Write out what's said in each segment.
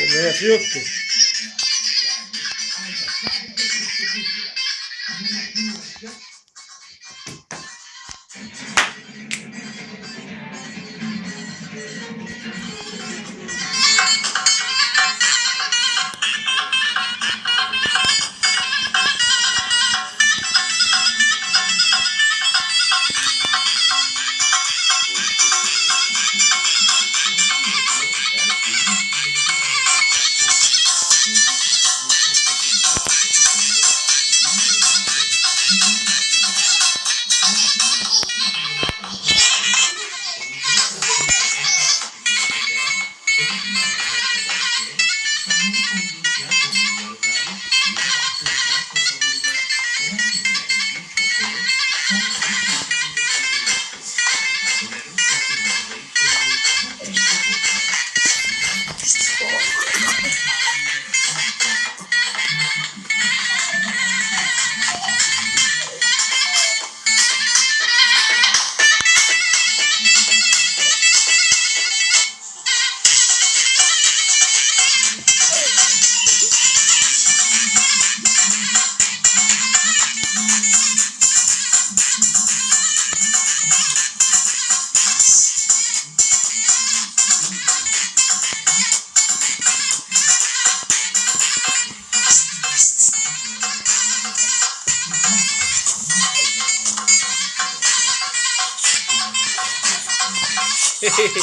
Böyle yapı yoktu. Şimdi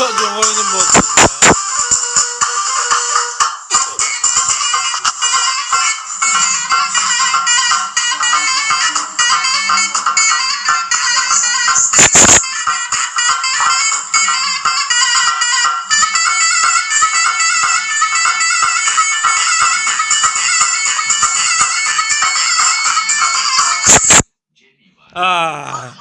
Só de um olho no bolso.